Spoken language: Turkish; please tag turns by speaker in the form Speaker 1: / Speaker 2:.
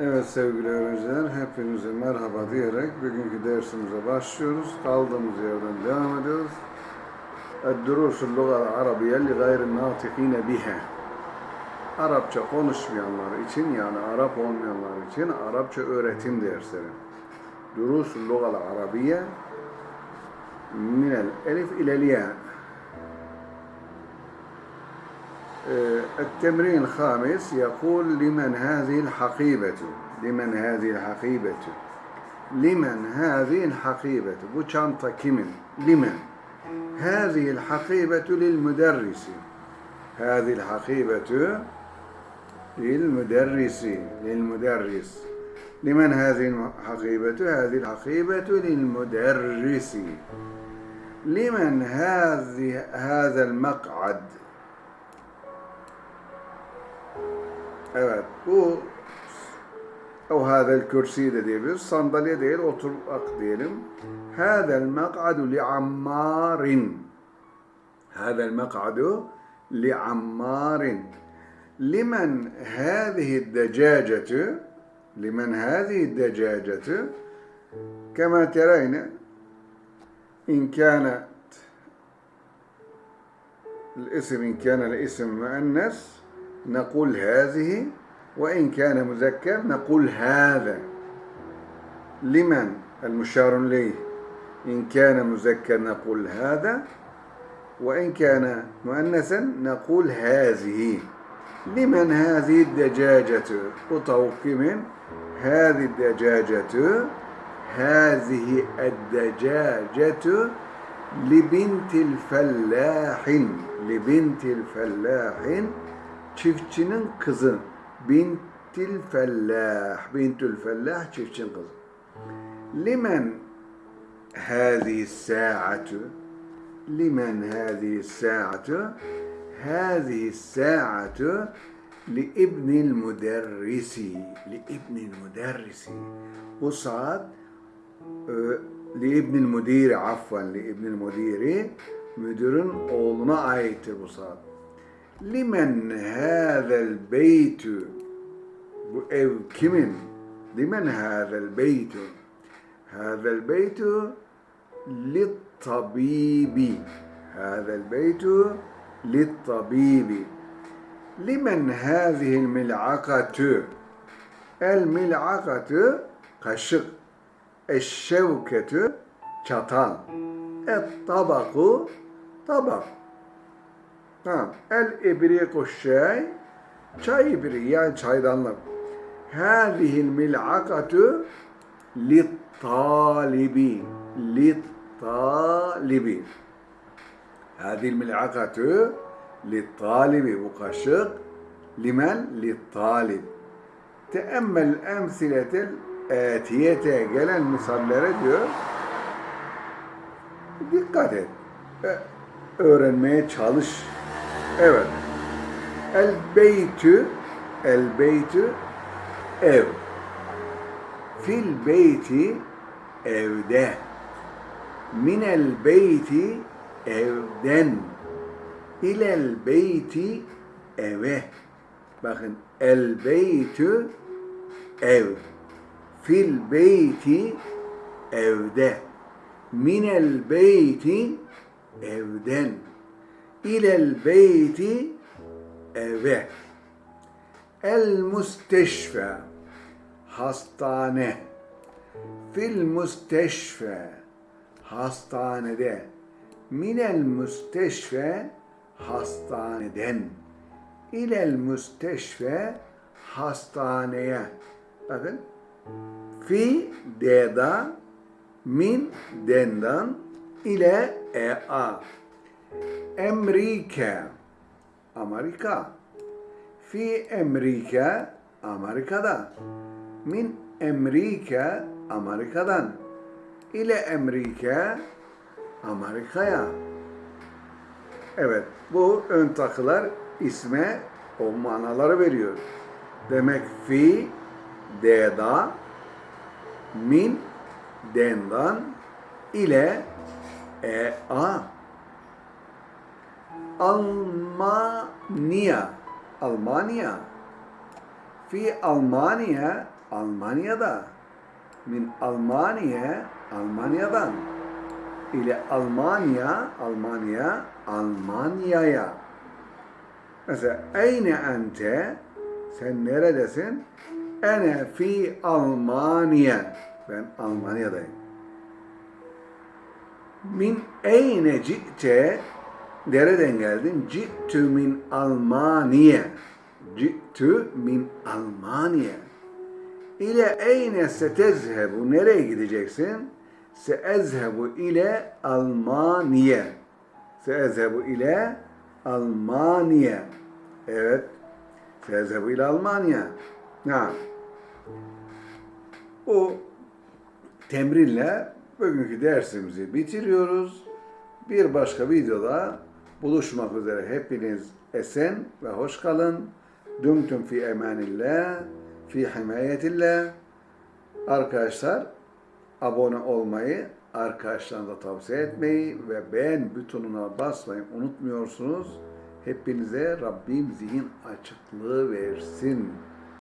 Speaker 1: Evet sevgili öğrenciler, hepinize merhaba diyerek bugünkü dersimize başlıyoruz. Kaldığımız yerden devam ediyoruz. الدروس اللغة العربية لغير الناطقين بها Arapça konuşmayanlar için yani Arap olmayanlar için Arapça öğretim dersleri. Durus اللغة العربية من الألف إلى التمرين الخامس يقول لمن هذه الحقيبة لمن هذه الحقيبة لمن هذه الحقيبة bu çanta لمن؟ هذه الحقيبة للمدرس. هذه الحقيبة للمدرس للمدرس. لمن هذه الحقيبة؟ هذه الحقيبة للمدرس. لمن هذه هذا المقعد؟ Evet bu o hadel kürsi de diyebiliriz. Sandalye değil oturmak diyelim. Hadel mek'adu li ammarin. Hadel mek'adu li ammarin. Limen hâzihi decâcetü limen hâzihi decâcetü kema tereyne in kânet الاسم إن كان الاسم مؤنث نقول هذه وإن كان مذكر نقول هذا. لمن؟ المشار إليه. إن كان مذكر نقول هذا وإن كان مؤنثا نقول هذه. لمن هذه الدجاجة؟ وتوقي من هذه الدجاجة. هذه الدجاجة لبنت الفلاح. لبنت الفلاح. Çiftçinin kızı. Bintil fellah. Bintül fellah çiftçinin kızı. Limen hâzihi sâ'atu limen hâzihi sâ'atu hâzihi sâ'atu li ibnil müderrisi li ibnil müderrisi bu saat e, li ibnil müdiri afvan li ibnil müdiri müdürün oğluna aittir bu saat Limen hâzel beytü? Bu ev kimin? Limen hâzel beytü? Hâzel beytü Littabibi. Hâzel beytü Littabibi. Limen hâzihil mil'akatü? El mil'akatü Kaşık Eşşevketü Çatal. Et tabaku Tabak Tamam. El ibriku şey çay ibriği yani çaydanlık. Hâzihil mil'akatu littalibi littalibi Hâzihil mil'akatu littalibi bu kaşık limen littalib Teemmel emsiletel etiyete gelen misallere diyor dikkat et. Öğrenmeye çalış Evet. El beytü el beytü ev. Fil beyti evde. Minel beyti evden. İlel beyti eve. Bakın el beytü ev. Fil beyti evde. Minel beyti evden ilel beyti eve. El müsteşfe hastane. Fil müsteşfe hastanede. Minel müsteşfe hastaneden. İlel müsteşfe hastaneye. Bakın. Fi deda min dendan ile e. Amerika. Amerika. Fi Amerika. Amerika'da. Min Amerika. Amerika'dan. İle Amerika. Amerika'ya. Evet, bu ön takılar isme o manaları veriyor. Demek fi, deda, min, dendan, ile, e, a. Almanya Almanya fi Almanya Almanya'da. Min Almanya Almanya'dan. İle Almanya Almanya Almanya'ya. Mesela eyne ente sen neredesin? Ene fi Almanya ben Almanya'dayım. Min eyne ci'te nereden geldin? Ci'tü min Almanya. Ci'tü min Almanya. İle eyne setezhebu nereye gideceksin? Seezhebu ile Almanya. Seezhebu ile Almanya. Evet. Seezhebu ile Almanya. Ha. Bu temrinle bugünkü dersimizi bitiriyoruz. Bir başka videoda buluşmak üzere hepiniz esen ve hoş kalın. Dumtum fi emanillah, fi himayetillah. Arkadaşlar abone olmayı, arkadaşlarınıza tavsiye etmeyi ve beğen butonuna basmayı unutmuyorsunuz. Hepinize Rabbim zihin açıklığı versin.